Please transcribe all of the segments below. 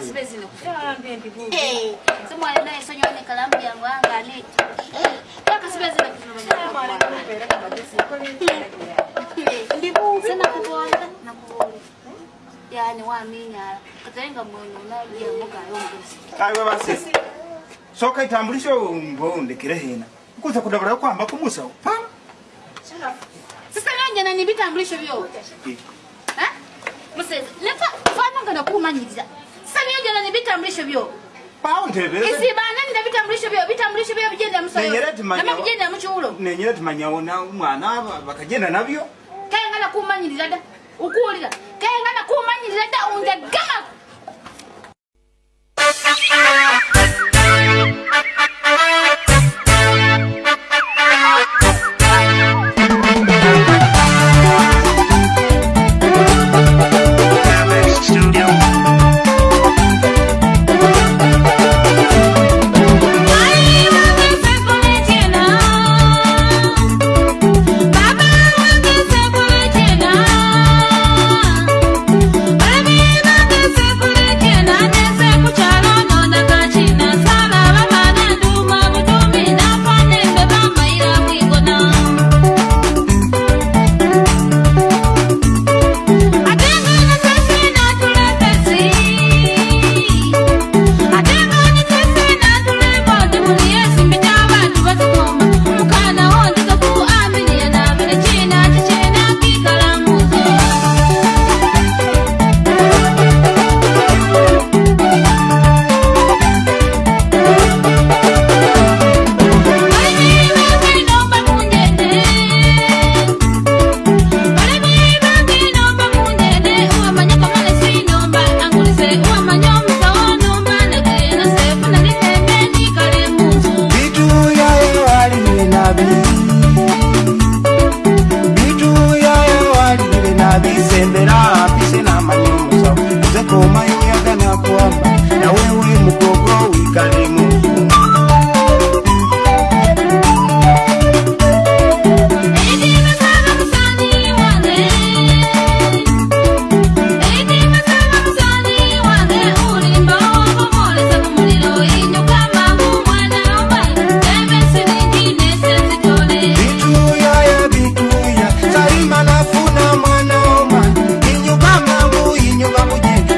Siwezi nikufaa mbibi bubu. Sema naye sonyo ni kalamu ya mwanga ah, ni. Kaka siwezi nikufaa mwana kupeleka bajeti kweli. Mbibu sana kuboza na kuboza. Yaani waaminya katarenga mwono unalia mboka yongozi. Kaiwe basi. Soka itambulisho mbonde kire hina. Kuza kudabara kwamba kumusa pa. Sasa nganje nani bitambulisho byo. Eh? Musezi, lepa fana ngana kumanyiriza byonna nebitambulisho byo isibanani nebitambulisho byo bitambulisho byo bigenda musoyonama bigenda mukiwulo nenyera timanyawo mwana bakagenda nabyo kaye nga nakumanyirira da ukuwulira kaye nga nakumanyirira da unjagama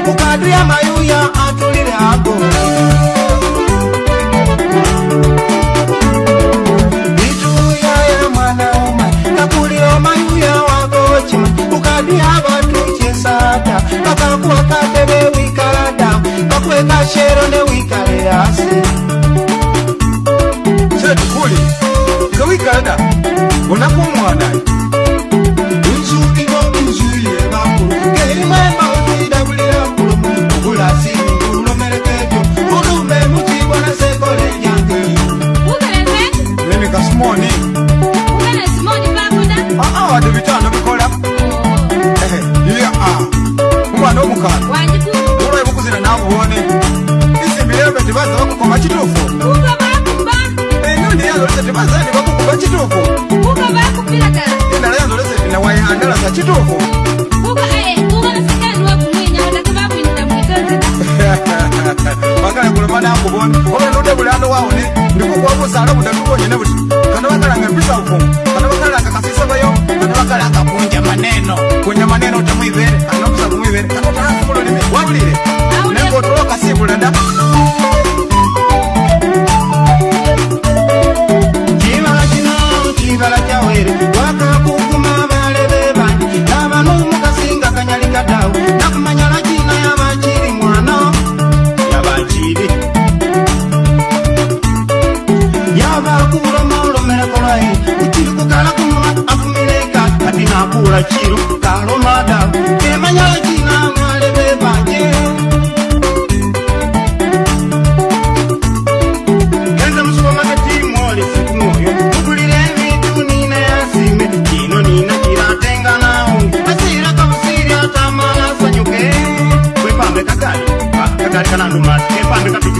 mukati ya mayuya atulile ako ituyaya mwana umai kakulio mayuya wako cima mukati ya vanu vaza vakuguma chitofu enondiyanzoreseti vazani vakuguma chitofu endalayanzoreseti nawaye andalaza chitofu vakale kulomanakuvoni ovenode vulano wauni ndikukuwakuzala vudatuvonyene vuti kana vakalanga mpisavu kana vakalanga kasisavayo kana vakalanga kunja maneno kunja maneno utamwivere kana mpisavu mwivere kana utaakumulolime wavulile kulanda chivala chino chivala chawere wakakukuma valeve vanji lava nomukasinga kanyalika dau nakumanyala china yavachiri mwana yavachiri yavakulomalomelekolai uchiri kukala kumuma afumileka atinakula chiru kalomada emanyala chi kana nhumatepa ndakapi